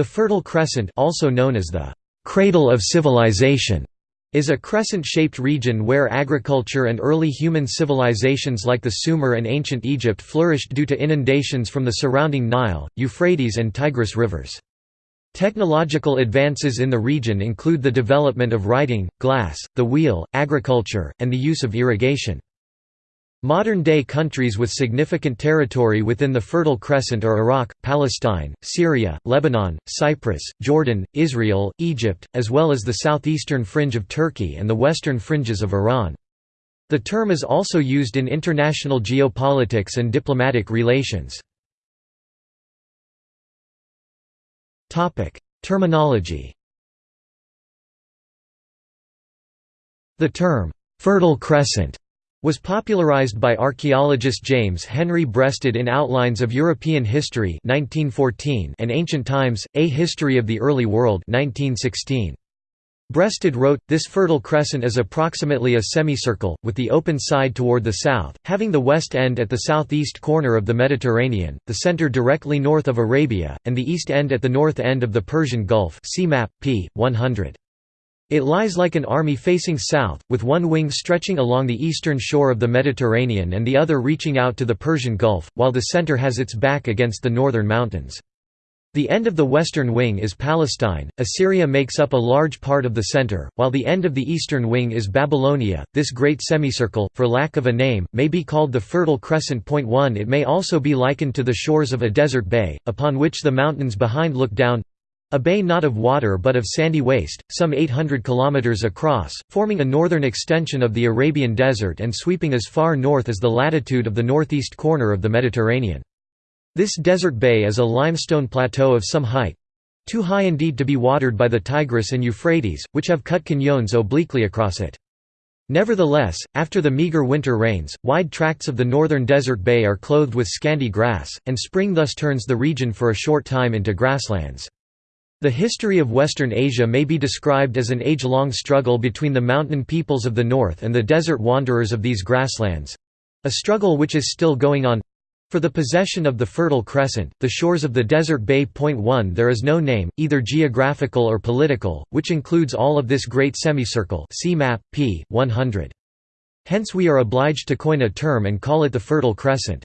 The Fertile Crescent also known as the «cradle of civilization» is a crescent-shaped region where agriculture and early human civilizations like the Sumer and ancient Egypt flourished due to inundations from the surrounding Nile, Euphrates and Tigris rivers. Technological advances in the region include the development of writing, glass, the wheel, agriculture, and the use of irrigation. Modern-day countries with significant territory within the Fertile Crescent are Iraq, Palestine, Syria, Lebanon, Cyprus, Jordan, Israel, Egypt, as well as the southeastern fringe of Turkey and the western fringes of Iran. The term is also used in international geopolitics and diplomatic relations. Terminology The term, "'Fertile Crescent' was popularized by archaeologist James Henry Breasted in Outlines of European History 1914 and Ancient Times, A History of the Early World 1916. Breasted wrote, this Fertile Crescent is approximately a semicircle, with the open side toward the south, having the west end at the southeast corner of the Mediterranean, the center directly north of Arabia, and the east end at the north end of the Persian Gulf see map, p. 100. It lies like an army facing south, with one wing stretching along the eastern shore of the Mediterranean and the other reaching out to the Persian Gulf, while the center has its back against the northern mountains. The end of the western wing is Palestine, Assyria makes up a large part of the center, while the end of the eastern wing is Babylonia. This great semicircle, for lack of a name, may be called the Fertile Crescent. Point 1 It may also be likened to the shores of a desert bay, upon which the mountains behind look down a bay not of water but of sandy waste, some 800 km across, forming a northern extension of the Arabian Desert and sweeping as far north as the latitude of the northeast corner of the Mediterranean. This desert bay is a limestone plateau of some height—too high indeed to be watered by the Tigris and Euphrates, which have cut canyons obliquely across it. Nevertheless, after the meager winter rains, wide tracts of the northern desert bay are clothed with scanty grass, and spring thus turns the region for a short time into grasslands. The history of Western Asia may be described as an age-long struggle between the mountain peoples of the north and the desert wanderers of these grasslands—a struggle which is still going on. For the possession of the Fertile Crescent, the shores of the desert bay. Point 1 There is no name, either geographical or political, which includes all of this great semicircle see map, p. 100. Hence we are obliged to coin a term and call it the Fertile Crescent.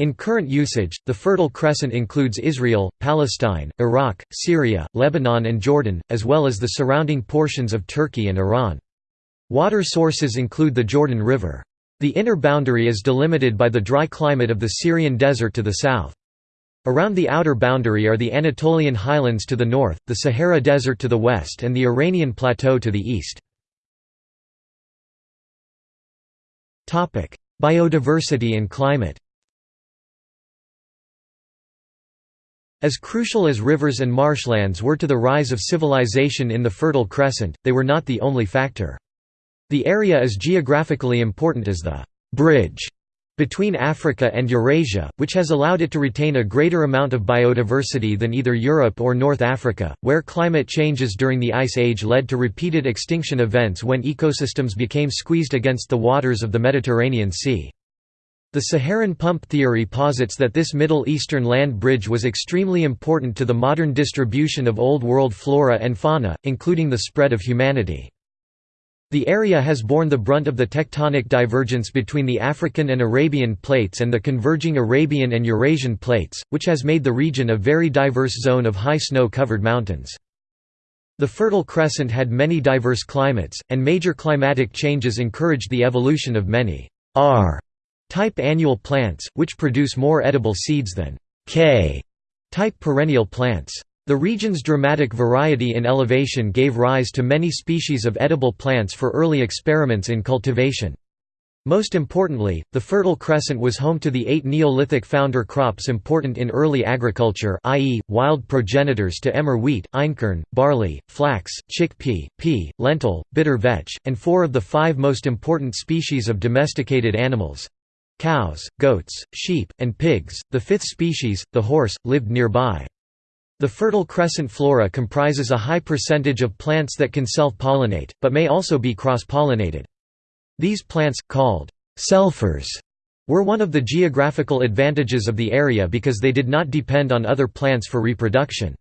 In current usage, the Fertile Crescent includes Israel, Palestine, Iraq, Syria, Lebanon and Jordan, as well as the surrounding portions of Turkey and Iran. Water sources include the Jordan River. The inner boundary is delimited by the dry climate of the Syrian desert to the south. Around the outer boundary are the Anatolian highlands to the north, the Sahara Desert to the west and the Iranian Plateau to the east. Biodiversity and climate As crucial as rivers and marshlands were to the rise of civilization in the Fertile Crescent, they were not the only factor. The area is geographically important as the «bridge» between Africa and Eurasia, which has allowed it to retain a greater amount of biodiversity than either Europe or North Africa, where climate changes during the Ice Age led to repeated extinction events when ecosystems became squeezed against the waters of the Mediterranean Sea. The Saharan pump theory posits that this Middle Eastern land bridge was extremely important to the modern distribution of Old World flora and fauna, including the spread of humanity. The area has borne the brunt of the tectonic divergence between the African and Arabian plates and the converging Arabian and Eurasian plates, which has made the region a very diverse zone of high snow-covered mountains. The Fertile Crescent had many diverse climates, and major climatic changes encouraged the evolution of many R type annual plants, which produce more edible seeds than K type perennial plants. The region's dramatic variety in elevation gave rise to many species of edible plants for early experiments in cultivation. Most importantly, the Fertile Crescent was home to the eight Neolithic founder crops important in early agriculture i.e., wild progenitors to emmer wheat, einkorn, barley, flax, chickpea, pea, lentil, bitter vetch, and four of the five most important species of domesticated animals Cows, goats, sheep, and pigs, the fifth species, the horse, lived nearby. The Fertile Crescent flora comprises a high percentage of plants that can self-pollinate, but may also be cross-pollinated. These plants, called selfers, were one of the geographical advantages of the area because they did not depend on other plants for reproduction.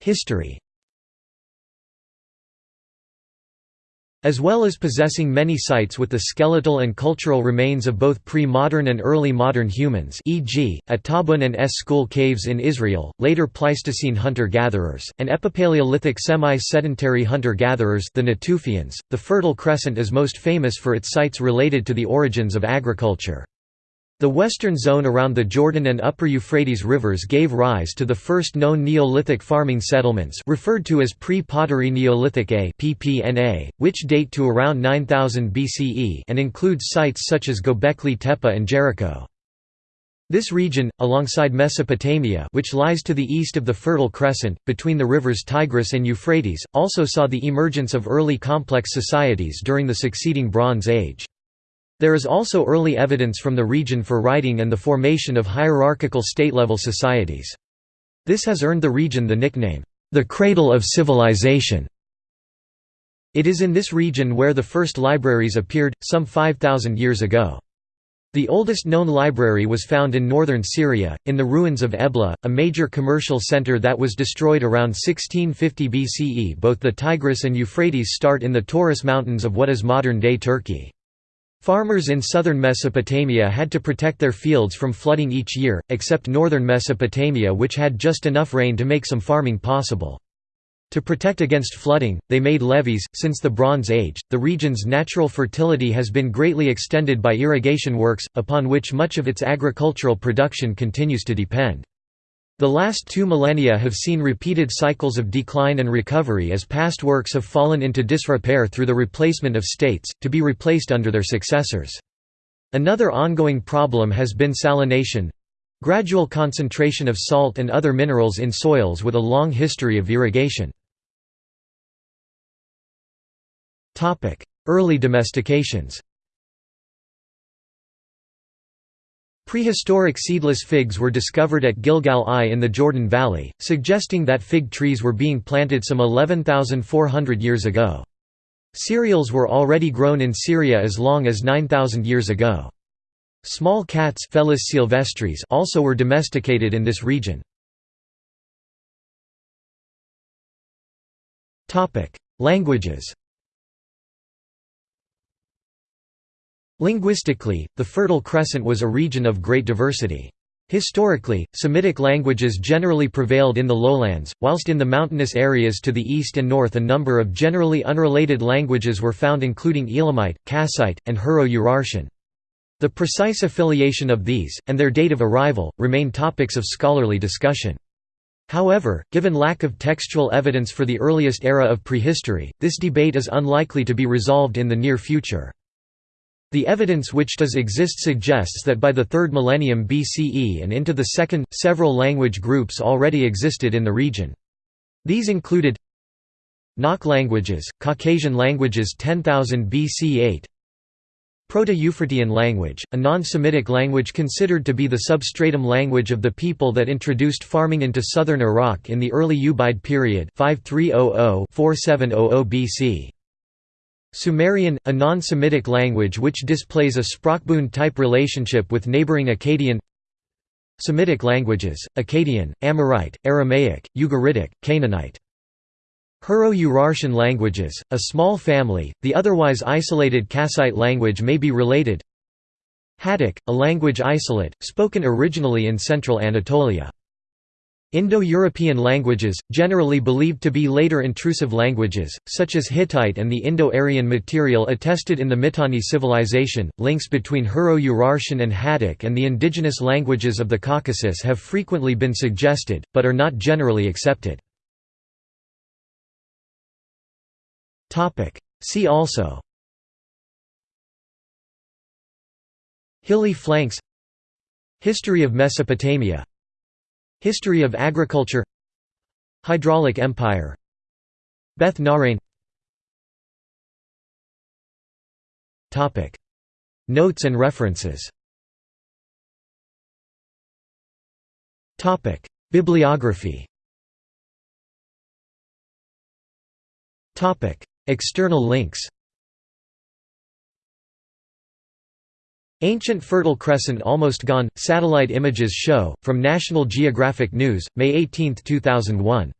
History As well as possessing many sites with the skeletal and cultural remains of both pre-modern and early modern humans e.g., at Tabun and Es Skhul caves in Israel, later Pleistocene hunter-gatherers, and Epipaleolithic semi-sedentary hunter-gatherers the Natufians, the Fertile Crescent is most famous for its sites related to the origins of agriculture. The western zone around the Jordan and Upper Euphrates rivers gave rise to the first known Neolithic farming settlements referred to as pre-pottery Neolithic A (PPNA), which date to around 9000 BCE and include sites such as Gobekli Tepe and Jericho. This region, alongside Mesopotamia which lies to the east of the Fertile Crescent, between the rivers Tigris and Euphrates, also saw the emergence of early complex societies during the succeeding Bronze Age. There is also early evidence from the region for writing and the formation of hierarchical state-level societies. This has earned the region the nickname, the Cradle of Civilization. It is in this region where the first libraries appeared, some 5,000 years ago. The oldest known library was found in northern Syria, in the ruins of Ebla, a major commercial center that was destroyed around 1650 BCE. Both the Tigris and Euphrates start in the Taurus Mountains of what is modern-day Turkey. Farmers in southern Mesopotamia had to protect their fields from flooding each year, except northern Mesopotamia which had just enough rain to make some farming possible. To protect against flooding, they made levees. Since the Bronze Age, the region's natural fertility has been greatly extended by irrigation works, upon which much of its agricultural production continues to depend. The last two millennia have seen repeated cycles of decline and recovery as past works have fallen into disrepair through the replacement of states, to be replaced under their successors. Another ongoing problem has been salination—gradual concentration of salt and other minerals in soils with a long history of irrigation. Early domestications Prehistoric seedless figs were discovered at Gilgal I in the Jordan Valley, suggesting that fig trees were being planted some 11,400 years ago. Cereals were already grown in Syria as long as 9,000 years ago. Small cats Felis sylvestris also were domesticated in this region. Languages Linguistically, the Fertile Crescent was a region of great diversity. Historically, Semitic languages generally prevailed in the lowlands, whilst in the mountainous areas to the east and north a number of generally unrelated languages were found including Elamite, Kassite, and Hurro-Urartian. The precise affiliation of these, and their date of arrival, remain topics of scholarly discussion. However, given lack of textual evidence for the earliest era of prehistory, this debate is unlikely to be resolved in the near future. The evidence which does exist suggests that by the 3rd millennium BCE and into the 2nd, several language groups already existed in the region. These included Nok languages, Caucasian languages 10,000 BC 8 Proto-Euphratean language, a non-Semitic language considered to be the substratum language of the people that introduced farming into southern Iraq in the early Ubaid period 5300–4700 BC. Sumerian, a non-Semitic language which displays a Sprachbund-type relationship with neighboring Akkadian Semitic languages, Akkadian, Amorite, Aramaic, Ugaritic, Canaanite. Hurro-Urartian languages, a small family, the otherwise isolated Kassite language may be related Hattic, a language isolate, spoken originally in central Anatolia. Indo-European languages, generally believed to be later intrusive languages, such as Hittite and the Indo-Aryan material attested in the Mitanni civilization. Links between Hurro-Urartian and Hattic and the indigenous languages of the Caucasus have frequently been suggested, but are not generally accepted. See also Hilly flanks History of Mesopotamia History of agriculture. Hydraulic empire. Beth Nahrain Notes and references. Bibliography. External links Ancient Fertile Crescent Almost Gone – Satellite Images Show, from National Geographic News, May 18, 2001.